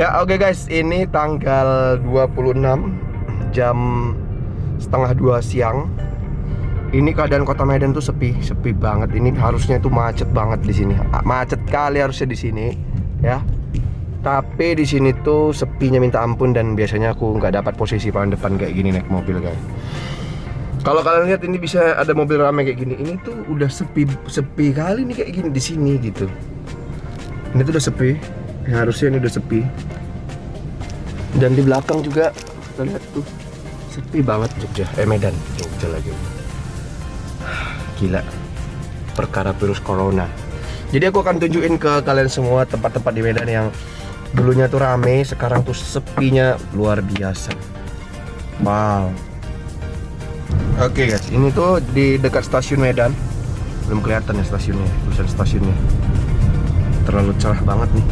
Ya oke okay guys, ini tanggal 26 jam setengah dua siang. Ini keadaan kota Medan tuh sepi, sepi banget. Ini harusnya itu macet banget di sini. Macet kali harusnya di sini, ya. Tapi di sini tuh sepinya minta ampun dan biasanya aku nggak dapat posisi paling depan kayak gini naik mobil guys. Kalau kalian lihat ini bisa ada mobil ramai kayak gini, ini tuh udah sepi sepi kali nih kayak gini di sini gitu. Ini tuh udah sepi, ya, harusnya ini udah sepi. Dan di belakang juga kita lihat tuh sepi banget Jogja, eh Medan, Jogja lagi. Gila, perkara virus corona. Jadi aku akan tunjukin ke kalian semua tempat-tempat di Medan yang dulunya tuh rame, sekarang tuh sepinya luar biasa. Wow. Oke guys, ini tuh di dekat stasiun Medan. Belum kelihatan ya stasiunnya, tulisan stasiunnya. Terlalu cerah banget nih.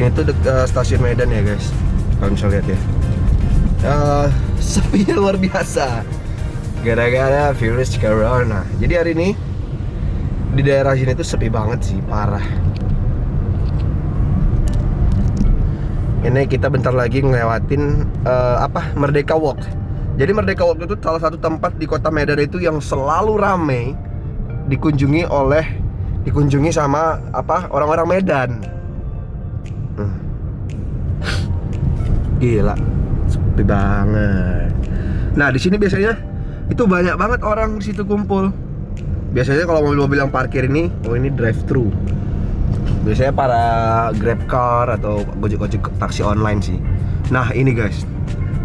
Ini tuh dekat stasiun Medan ya guys. Kalian bisa lihat ya. Uh, sepinya luar biasa. Gara-gara virus corona. Jadi hari ini di daerah sini tuh sepi banget sih, parah. Ini kita bentar lagi ngelewatin uh, apa Merdeka Walk. Jadi Merdeka Walk itu salah satu tempat di kota Medan itu yang selalu ramai dikunjungi oleh dikunjungi sama apa orang-orang Medan. Gila, sepi banget. Nah di sini biasanya itu banyak banget orang di situ kumpul. Biasanya kalau mobil-mobil yang parkir ini, oh ini drive thru. Biasanya para grab car atau gojek-gojek taksi online sih. Nah ini guys,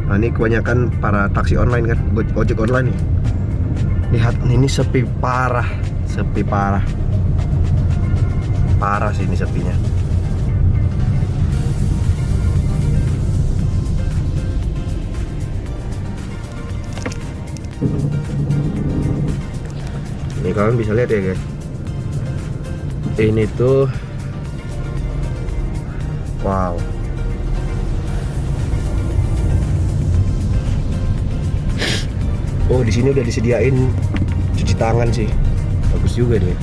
Nah ini kebanyakan para taksi online kan, ojek online nih. Lihat ini sepi parah, sepi parah. Parah sih ini sepinya. Ini kalian bisa lihat ya guys. Ini tuh Wow Oh di sini udah disediain cuci tangan sih, bagus juga deh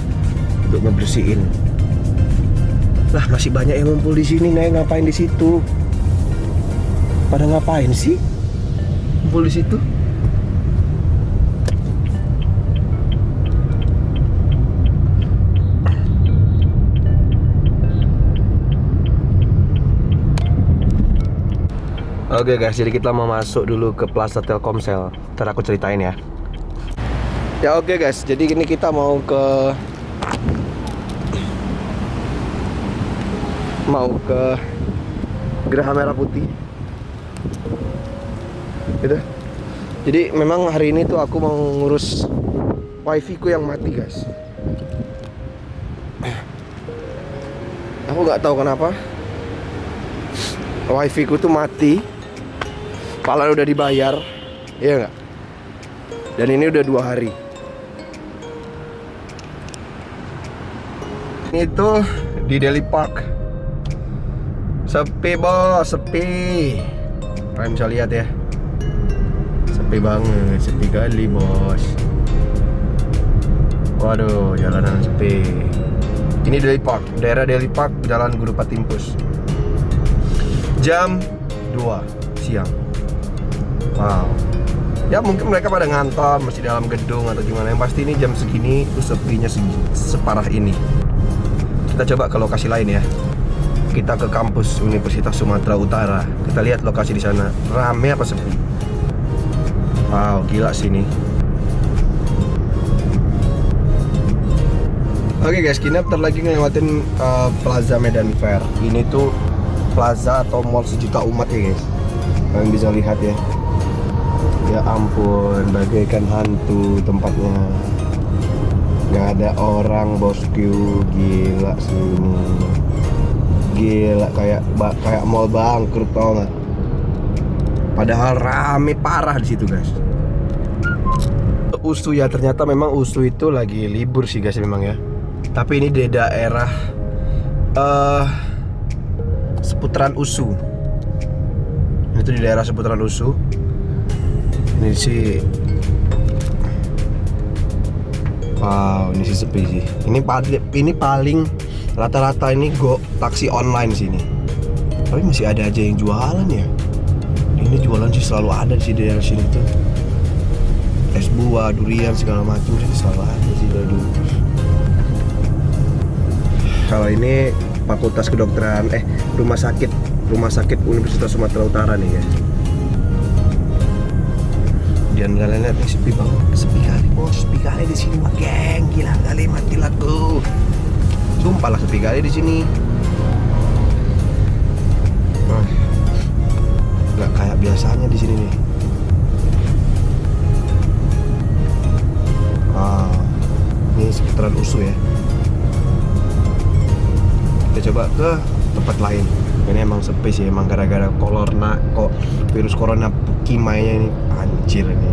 untuk ngebersihin. Lah masih banyak yang ngumpul di sini, nih ngapain di situ? Pada ngapain sih? Ngumpul di situ? Oke guys, jadi kita mau masuk dulu ke Plaza Telkomsel. Ntar aku ceritain ya. Ya oke guys, jadi ini kita mau ke mau ke Geraha Merah Putih. Gitu. Jadi memang hari ini tuh aku mau ngurus wifi ku yang mati guys. Aku nggak tahu kenapa wifi ku tuh mati Padahal udah dibayar Iya nggak? Dan ini udah dua hari. Ini tuh di Delhi Park. Sepi bos, sepi. Kalian bisa lihat ya. Sepi banget, sepi kali bos. Waduh, jalanan sepi. Ini Delhi Park, daerah Delhi Park, Jalan Guru Patimpus. Jam 2 siang Wow. Ya mungkin mereka pada ngantor masih dalam gedung atau gimana. Yang pasti ini jam segini itu sepinya separah ini. Kita coba ke lokasi lain ya. Kita ke kampus Universitas Sumatera Utara. Kita lihat lokasi di sana. Rame apa sepi? Wow, gila sini. Oke okay guys, kita bentar lagi ngelewatin uh, Plaza Medan Fair. Ini tuh plaza atau mall sejuta umat ya guys. Kalian bisa lihat ya. Ya ampun, bagaikan hantu tempatnya. Gak ada orang bosku, gila sini. Gila kayak kayak mall bangkrut tau gak? Padahal rame parah di situ guys. Usu ya ternyata memang Usu itu lagi libur sih guys memang ya. Tapi ini di daerah uh, seputaran Usu. Itu di daerah seputaran Usu ini sih wow ini sih sepi sih ini paling ini paling rata-rata ini go taksi online sini Tapi masih ada aja yang jualan ya. Ini jualan sih selalu ada di daerah sini tuh. Es buah, durian segala macam sih selalu ada sih dari dulu. Kalau ini Fakultas Kedokteran eh Rumah Sakit Rumah Sakit Universitas Sumatera Utara nih guys. Dan kalian lihat nih sepi banget, sepi kali bos, sepi kali di sini mah geng, gila kali mati lagu. Sumpah lah sepi kali di sini. Wah, nggak kayak biasanya di sini nih. Ah, ini sekitaran usu ya. Kita coba ke tempat lain. Ini emang sepi sih, emang gara-gara corona kok virus corona kimainya ini anjir ini.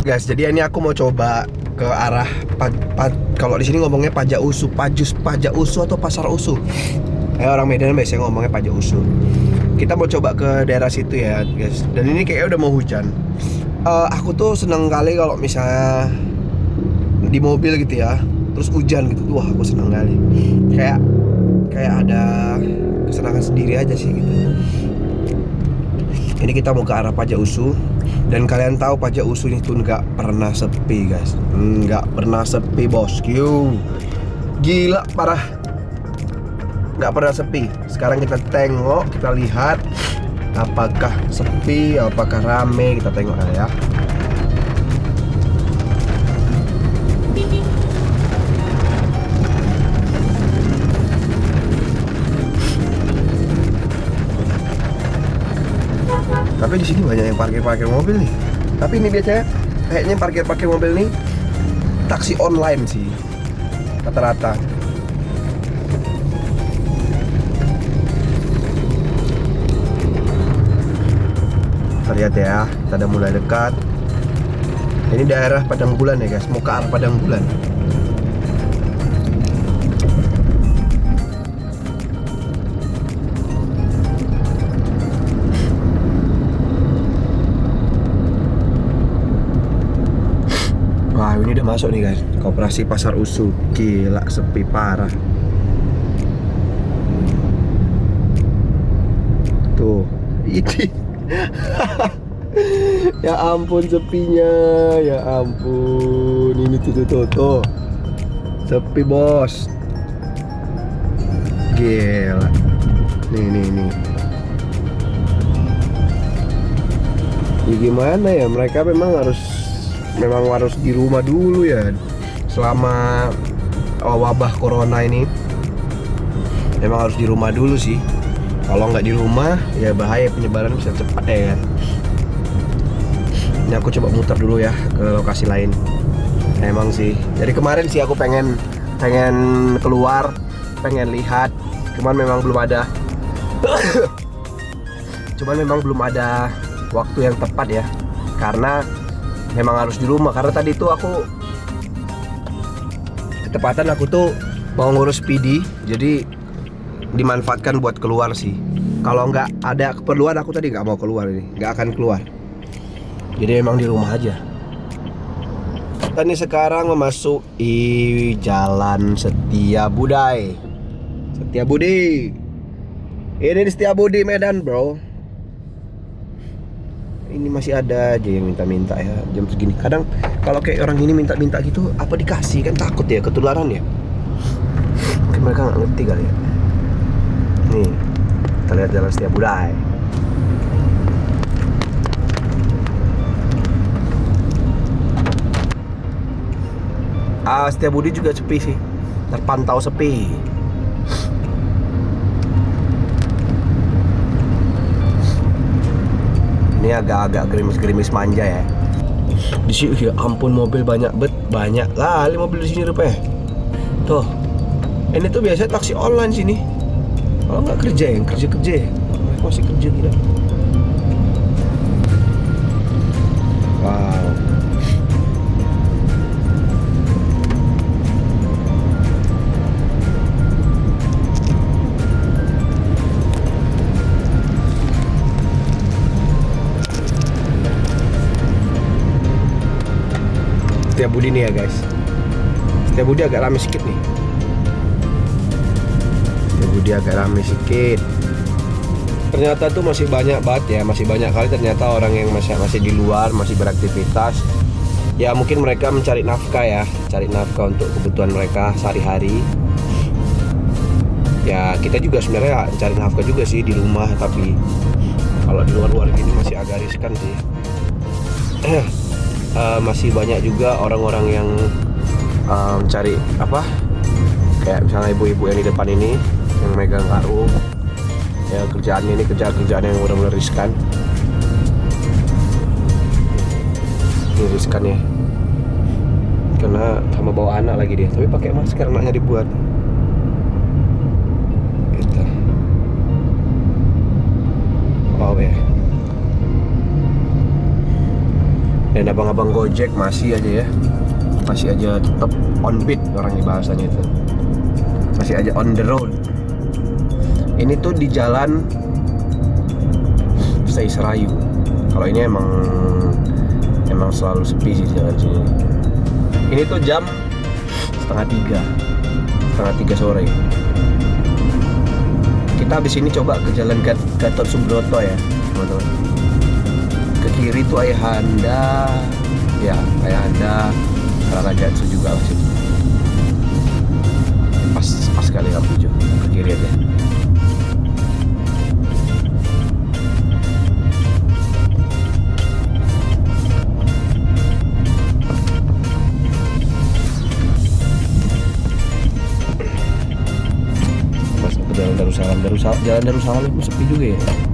Guys, jadi ini aku mau coba ke arah kalau di sini ngomongnya pajak usu, pajus, pajak usu atau pasar usu. Eh orang Medan biasanya ngomongnya pajak usu. Kita mau coba ke daerah situ ya, guys. Dan ini kayaknya udah mau hujan. Eh, aku tuh seneng kali kalau misalnya di mobil gitu ya, terus hujan gitu. Wah, aku seneng kali. Kayak kayak ada kesenangan sendiri aja sih gitu. Ini kita mau ke arah pajak usu dan kalian tahu pajak usu itu nggak pernah sepi guys, nggak pernah sepi bosku. Gila parah, nggak pernah sepi. Sekarang kita tengok, kita lihat apakah sepi, apakah rame, kita tengok ya. Tapi di sini banyak yang parkir-parkir mobil nih. Tapi ini biasanya kayaknya parkir-parkir mobil nih taksi online sih rata-rata. Lihat ya, kita udah mulai dekat. Ini daerah Padang Bulan ya guys, mau ke arah Padang Bulan. Masuk nih guys. Koperasi Pasar Usu. Gila sepi parah. Tuh Ini. Ya ampun sepinya. Ya ampun Ini tuh tuh tuh. Sepi bos. Gila. Nih nih nih. Ya gimana ya mereka memang harus memang harus di rumah dulu ya selama oh, wabah corona ini. Memang harus di rumah dulu sih. Kalau nggak di rumah ya bahaya penyebaran bisa cepat ya kan? Ini aku coba muter dulu ya ke lokasi lain. Emang sih. Dari kemarin sih aku pengen pengen keluar pengen lihat. Cuman memang belum ada. Cuman memang belum ada waktu yang tepat ya. Karena memang harus di rumah. Karena tadi tuh aku ketepatan aku tuh mau ngurus PD jadi dimanfaatkan buat keluar sih. Kalau nggak ada keperluan aku tadi nggak mau keluar ini. Nggak akan keluar. Jadi memang di rumah aja. Kita nih sekarang memasuki jalan Setia Budai. Setia Budi. Ini di Setia Budi Medan bro ini masih ada aja yang minta-minta ya jam segini. Kadang kalau kayak orang ini minta-minta gitu apa dikasih? Kan takut ya ketularan ya. Mungkin mereka nggak ngerti kali ya. Nih kita lihat jalan setiap budaya. Ah setiap budi juga sepi sih. Terpantau sepi ini agak-agak gerimis-gerimis manja ya. Di sini ya ampun mobil banyak bet banyak kali mobil di sini rupanya tuh ini tuh biasanya taksi online sini. Kalau nggak kerja yang kerja kerja ya. Masih kerja tidak Setia Budi nih ya guys. Setia Budi agak rame sedikit nih Setia Budi agak rame sedikit ternyata tuh masih banyak banget ya masih banyak kali ternyata orang yang masih masih di luar masih beraktivitas. Ya mungkin mereka mencari nafkah ya cari nafkah untuk kebutuhan mereka sehari-hari. Ya kita juga sebenarnya cari nafkah juga sih di rumah tapi kalau di luar-luar gini masih agak riskan sih uh, masih banyak juga orang-orang yang um, cari apa? Kayak misalnya ibu-ibu yang di depan ini yang megang karung. Ya kerjaannya ini kerjaan-kerjaan yang benar-benar riskan. Ini riskan ya. Karena sama bawa anak lagi dia. Tapi pakai masker anaknya dibuat dan abang-abang gojek masih aja ya. Masih aja tetap on beat orang di bahasanya itu. Masih aja on the road. Ini tuh di jalan Stay Serayu kalau ini emang emang selalu sepi sih jalan sini. Ini tuh jam setengah tiga. Setengah tiga sore. Kita habis ini coba ke jalan Gatot Subroto ya teman-teman kiri tuh Ayahanda. Ya Ayahanda Rara Gatsu juga lah sih pas pas kali lampu hijau ke kiri aja. Darussalam. Darussalam Jalan Darussalam itu sepi juga ya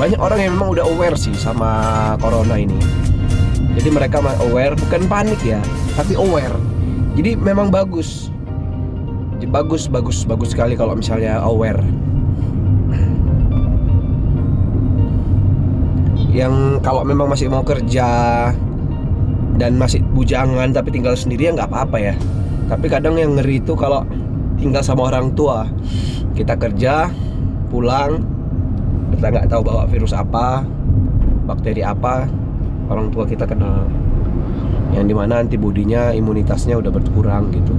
banyak orang yang memang udah aware sih sama corona ini. Jadi mereka aware bukan panik ya tapi aware. Jadi memang bagus. Bagus bagus bagus sekali kalau misalnya aware. Yang kalau memang masih mau kerja dan masih bujangan tapi tinggal sendiri ya nggak apa-apa ya. Tapi kadang yang ngeri itu kalau tinggal sama orang tua. Kita kerja pulang kita nggak tahu bawa virus apa bakteri apa orang tua kita kena yang di mana antibodinya imunitasnya udah berkurang gitu.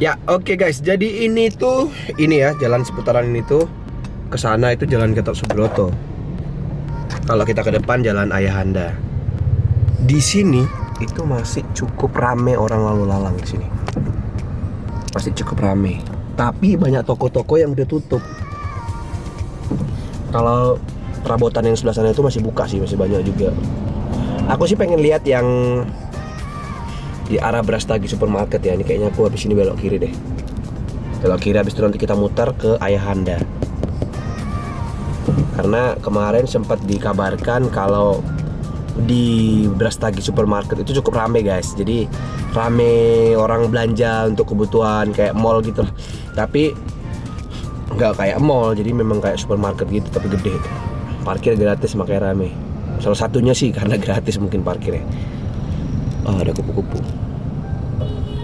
Ya oke okay guys, jadi ini tuh ini ya jalan seputaran ini tuh ke sana itu jalan Gatot Subroto. Kalau kita ke depan jalan Ayahanda di sini itu masih cukup rame orang lalu lalang di sini masih cukup rame. Tapi banyak toko-toko yang udah tutup. Kalau perabotan yang sebelah sana itu masih buka sih masih banyak juga. Aku sih pengen lihat yang di arah Brastagi Supermarket ya. Ini kayaknya aku habis ini belok kiri deh. Belok kiri habis itu nanti kita muter ke Ayahanda karena kemarin sempat dikabarkan kalau di Brastagi Supermarket itu cukup rame guys. Jadi rame orang belanja untuk kebutuhan kayak mall gitu. Tapi nggak kayak mall. Jadi memang kayak supermarket gitu tapi gede. Parkir gratis makanya rame. Salah satunya sih karena gratis mungkin parkirnya. Oh ada kupu-kupu.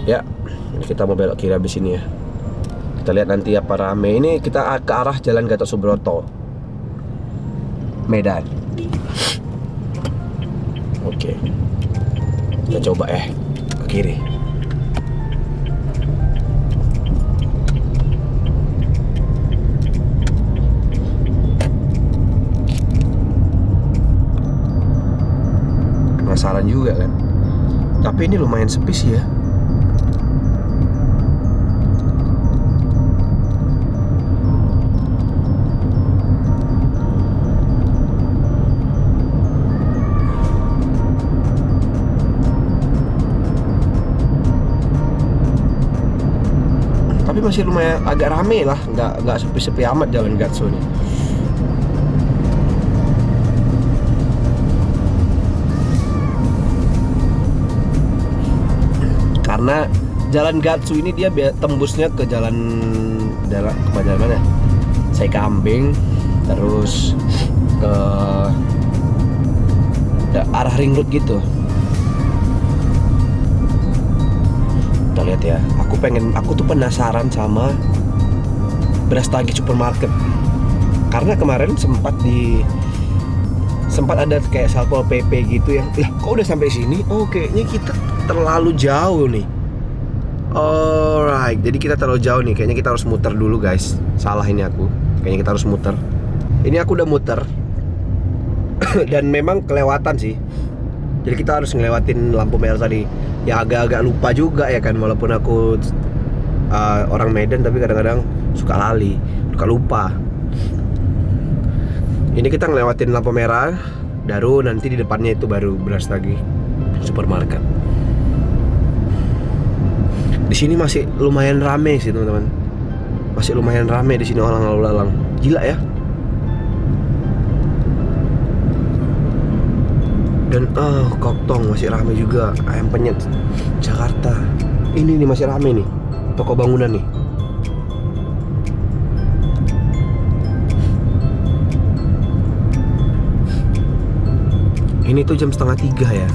Ya kita mau belok kiri habis ini ya. Kita lihat nanti apa rame. Ini kita ke arah jalan Gatot Subroto. Medan Oke. Kita coba ya ke kiri. Penasaran juga kan. Tapi ini lumayan sepi sih ya. Masih lumayan agak rame lah. Nggak nggak sepi-sepi amat jalan Gatsu ini. Karena jalan Gatsu ini dia tembusnya ke jalan jalan ke jalan mana? Saya kambing terus ke, ke arah ring road gitu ya. Aku pengen aku tuh penasaran sama beras tagi supermarket. Karena kemarin sempat di sempat ada kayak satpol pp gitu yang lah kok udah sampai sini? Oh kayaknya kita terlalu jauh nih. Alright jadi kita terlalu jauh nih. Kayaknya kita harus muter dulu guys. Salah ini aku. Kayaknya kita harus muter. Ini aku udah muter. Dan memang kelewatan sih jadi kita harus ngelewatin lampu merah tadi. Ya agak-agak lupa juga ya kan walaupun aku uh, orang Medan tapi kadang-kadang suka lali suka lupa. Ini kita ngelewatin lampu merah baru nanti di depannya itu baru beras lagi supermarket. Di sini masih lumayan rame sih teman-teman. Masih lumayan rame di sini orang lalu lalang gila ya dan oh koktong masih rame juga. Ayam penyet Jakarta. Ini nih masih rame nih. Toko bangunan nih. Ini tuh jam setengah tiga ya.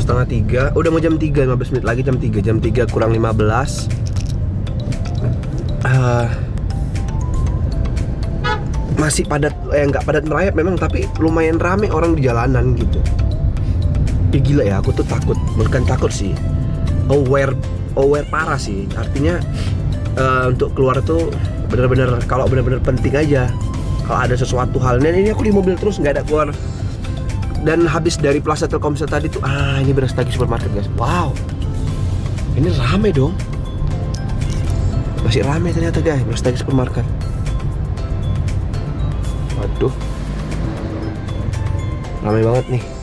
Setengah tiga. Udah mau jam tiga 15 menit lagi jam tiga. Jam tiga kurang 15 uh, masih padat eh nggak padat merayap memang tapi lumayan rame orang di jalanan gitu ya gila ya aku tuh takut. Bukan takut sih. Aware aware parah sih. Artinya uh, untuk keluar tuh bener-bener kalau bener-bener penting aja. Kalau ada sesuatu hal dan ini aku di mobil terus nggak ada keluar. Dan habis dari Plaza Telkomsel tadi tuh ah ini beras lagi supermarket guys. Wow. Ini rame dong. Masih rame ternyata guys beras lagi supermarket. Waduh. Rame banget nih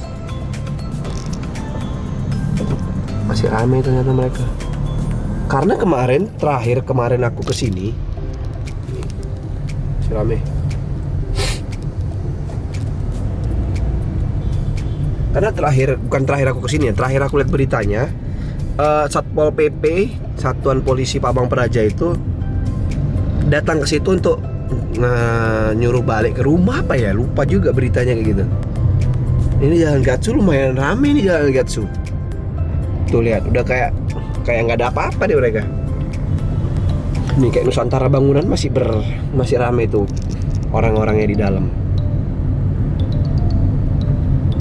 masih ramai ternyata mereka. Karena kemarin terakhir kemarin aku ke sini masih ramai karena terakhir bukan terakhir aku ke sini ya terakhir aku lihat beritanya uh, satpol pp satuan polisi Pabang Praja itu datang ke situ untuk uh, nyuruh balik ke rumah apa ya? Lupa juga beritanya kayak gitu. Ini jalan Gatsu lumayan rame nih jalan Gatsu Tuh lihat, udah kayak kayak nggak ada apa-apa deh mereka. Ini kayak Nusantara bangunan masih ber masih rame tuh orang-orangnya di dalam.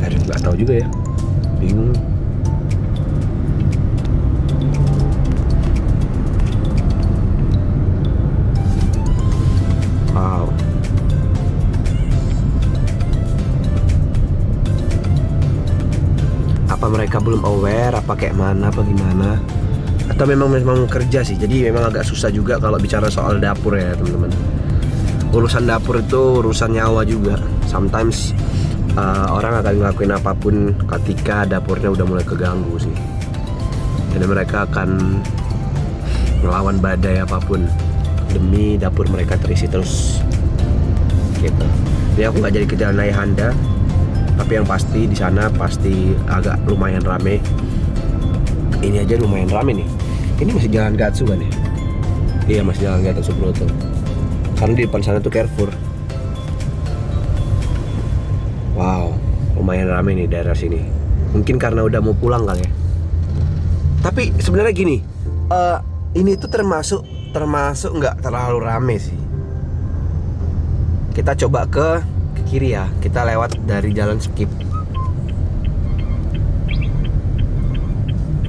Aduh, nggak tahu juga ya. Bingung. Mereka belum aware apa kayak mana apa gimana. Atau memang memang kerja sih. Jadi memang agak susah juga kalau bicara soal dapur ya teman-teman. Urusan dapur itu urusan nyawa juga. Sometimes uh, orang akan ngelakuin apa pun ketika dapurnya udah mulai keganggu sih. Jadi mereka akan melawan badai apa pun demi dapur mereka terisi terus. Gitu. Jadi aku nggak jadi kejalan ayahanda tapi yang pasti di sana pasti agak lumayan rame. Ini aja lumayan rame nih. Ini masih jalan Gatsu kan ya? Iya masih jalan Gatsu Subroto karena di depan sana tuh Carrefour. Wow lumayan rame nih daerah sini. Mungkin karena udah mau pulang kali ya. Tapi sebenarnya gini uh, ini tuh termasuk termasuk nggak terlalu rame sih. Kita coba ke kiri ya. Kita lewat dari jalan skip.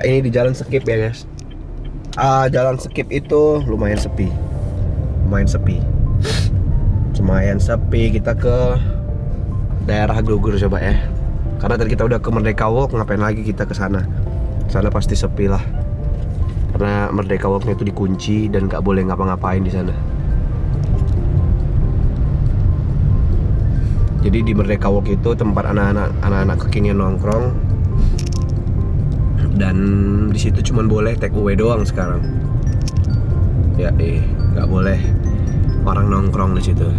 Ini di jalan skip ya guys. Uh, jalan skip itu lumayan sepi. Lumayan sepi. Lumayan sepi. Kita ke daerah Gugur coba ya. Karena tadi kita udah ke Merdeka Walk ngapain lagi kita ke sana? Sana pasti sepi lah. Karena Merdeka Walknya itu dikunci dan nggak boleh ngapa-ngapain di sana jadi di Merdeka Walk itu tempat anak-anak anak-anak kekinian nongkrong. Dan di situ cuma boleh take away doang sekarang. Ya eh nggak boleh orang nongkrong di situ.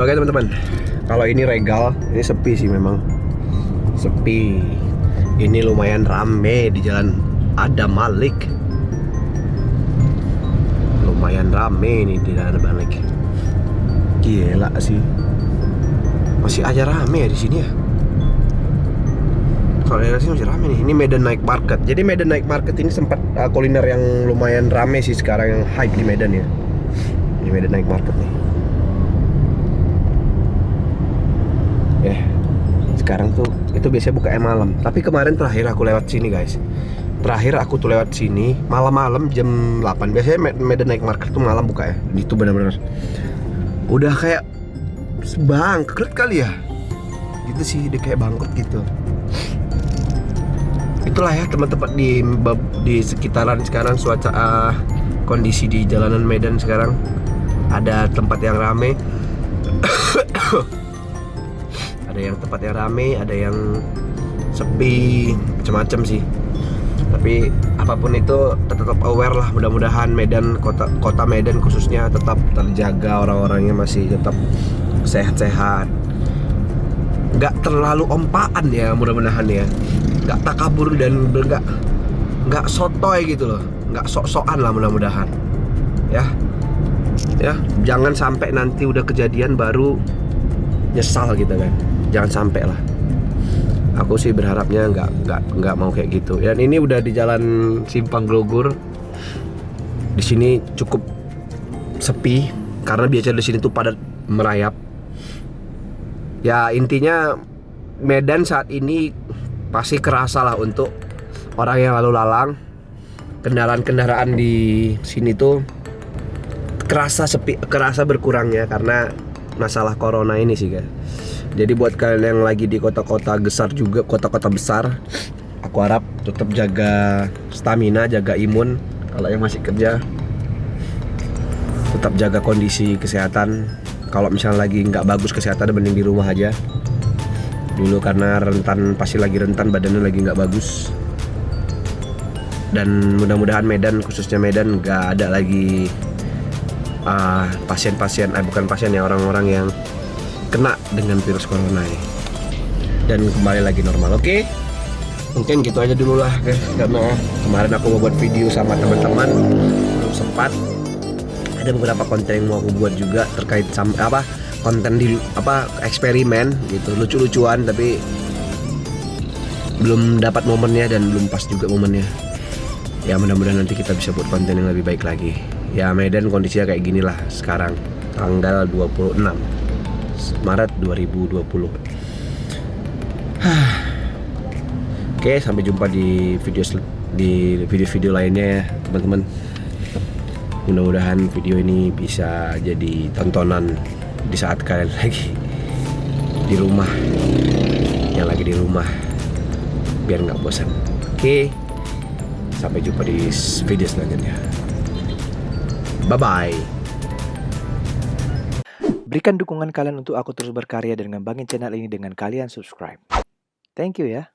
Oke teman-teman. Kalau ini regal ini sepi sih memang. Sepi. Ini lumayan rame di jalan Adam Malik. Lumayan rame ini di jalan Adam Malik Gila sih. Masih aja rame ya di sini ya. Kalau daerah sini masih rame nih. Ini Medan Night Market. Jadi Medan Night Market ini sempat uh, kuliner yang lumayan rame sih sekarang yang hype di Medan ya. Ini Medan Night Market nih. sekarang tuh itu biasanya buka malam tapi kemarin terakhir aku lewat sini guys terakhir aku tuh lewat sini malam-malam jam 8 biasanya Me- Medan Night Market tuh malam buka ya itu benar-benar udah kayak bangkrut kali ya? Gitu sih dia kayak bangkrut gitu. Itulah ya teman-teman di di sekitaran sekarang cuaca ah, kondisi di jalanan Medan sekarang. Ada tempat yang rame. Ada yang tempat yang rame ada yang sepi macam-macam sih. Tapi apa pun itu tetap aware lah. Mudah-mudahan Medan kota kota Medan khususnya tetap terjaga orang-orangnya masih tetap sehat-sehat. Nggak terlalu ompaan ya mudah-mudahan ya. Nggak takabur dan nggak nggak sotoy gitu loh. Nggak sok-sokan lah mudah-mudahan. Ya. Ya jangan sampai nanti udah kejadian baru nyesal gitu kan. Jangan sampai lah aku sih berharapnya nggak nggak nggak mau kayak gitu. Dan ini udah di jalan Simpang Grogol di sini cukup sepi karena biasa di sini tuh padat merayap. Ya intinya Medan saat ini pasti kerasa lah untuk orang yang lalu lalang. Kendaraan-kendaraan di sini tuh kerasa sepi kerasa berkurangnya karena masalah corona ini sih guys jadi buat kalian yang lagi di kota-kota besar juga kota-kota besar aku harap tetap jaga stamina jaga imun. Kalau yang masih kerja tetap jaga kondisi kesehatan. Kalau misalnya lagi nggak bagus kesehatan mending di rumah aja. Dulu karena rentan pasti lagi rentan badannya lagi nggak bagus. Dan mudah-mudahan Medan khususnya Medan nggak ada lagi ah, pasien-pasien, eh bukan pasien ya orang-orang yang kena dengan virus corona ini. Dan kembali lagi normal. Oke, mungkin gitu aja dulu lah guys. Karena kemarin aku mau buat video sama teman-teman belum sempat. Ada beberapa konten yang mau aku buat juga terkait sama apa konten di apa eksperimen gitu. Lucu-lucuan tapi belum dapat momennya dan belum pas juga momennya. Ya mudah-mudahan nanti kita bisa buat konten yang lebih baik lagi. Ya Medan kondisinya kayak gini lah sekarang tanggal 26 Maret 2020 Oke sampai jumpa di video di video-video lainnya ya teman-teman. Mudah-mudahan video ini bisa jadi tontonan di saat kalian lagi di rumah. Yang lagi di rumah. Biar nggak bosan. Oke sampai jumpa di video selanjutnya. Bye bye Berikan dukungan kalian untuk aku terus berkarya dan ngembangin channel ini dengan kalian subscribe. Thank you ya.